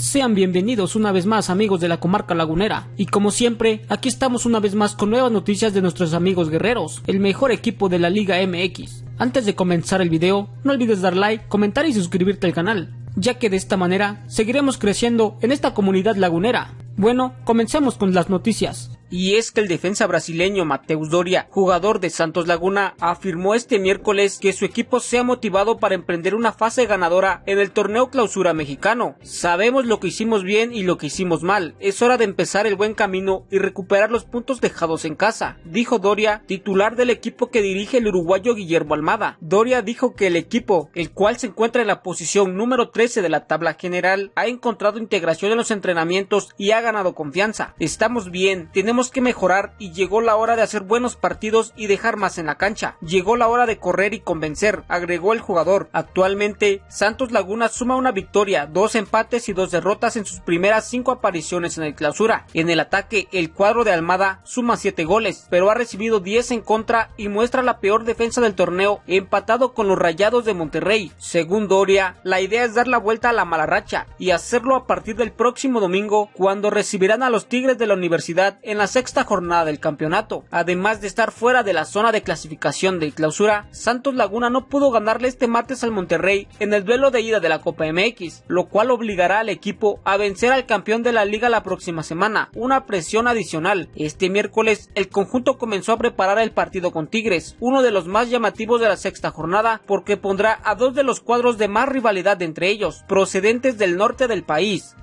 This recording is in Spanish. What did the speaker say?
Sean bienvenidos una vez más amigos de la comarca lagunera y como siempre aquí estamos una vez más con nuevas noticias de nuestros amigos guerreros, el mejor equipo de la Liga MX. Antes de comenzar el video, no olvides dar like, comentar y suscribirte al canal, ya que de esta manera seguiremos creciendo en esta comunidad lagunera. Bueno, comencemos con las noticias y es que el defensa brasileño Mateus Doria, jugador de Santos Laguna, afirmó este miércoles que su equipo se ha motivado para emprender una fase ganadora en el torneo clausura mexicano. Sabemos lo que hicimos bien y lo que hicimos mal, es hora de empezar el buen camino y recuperar los puntos dejados en casa, dijo Doria, titular del equipo que dirige el uruguayo Guillermo Almada. Doria dijo que el equipo, el cual se encuentra en la posición número 13 de la tabla general, ha encontrado integración en los entrenamientos y ha ganado confianza. Estamos bien, tenemos que mejorar y llegó la hora de hacer buenos partidos y dejar más en la cancha. Llegó la hora de correr y convencer, agregó el jugador. Actualmente, Santos Laguna suma una victoria, dos empates y dos derrotas en sus primeras cinco apariciones en el clausura. En el ataque, el cuadro de Almada suma siete goles, pero ha recibido 10 en contra y muestra la peor defensa del torneo, empatado con los Rayados de Monterrey. Según Doria, la idea es dar la vuelta a la mala racha y hacerlo a partir del próximo domingo, cuando recibirán a los Tigres de la Universidad en la sexta jornada del campeonato. Además de estar fuera de la zona de clasificación de clausura, Santos Laguna no pudo ganarle este martes al Monterrey en el duelo de ida de la Copa MX, lo cual obligará al equipo a vencer al campeón de la liga la próxima semana, una presión adicional. Este miércoles el conjunto comenzó a preparar el partido con Tigres, uno de los más llamativos de la sexta jornada, porque pondrá a dos de los cuadros de más rivalidad entre ellos, procedentes del norte del país.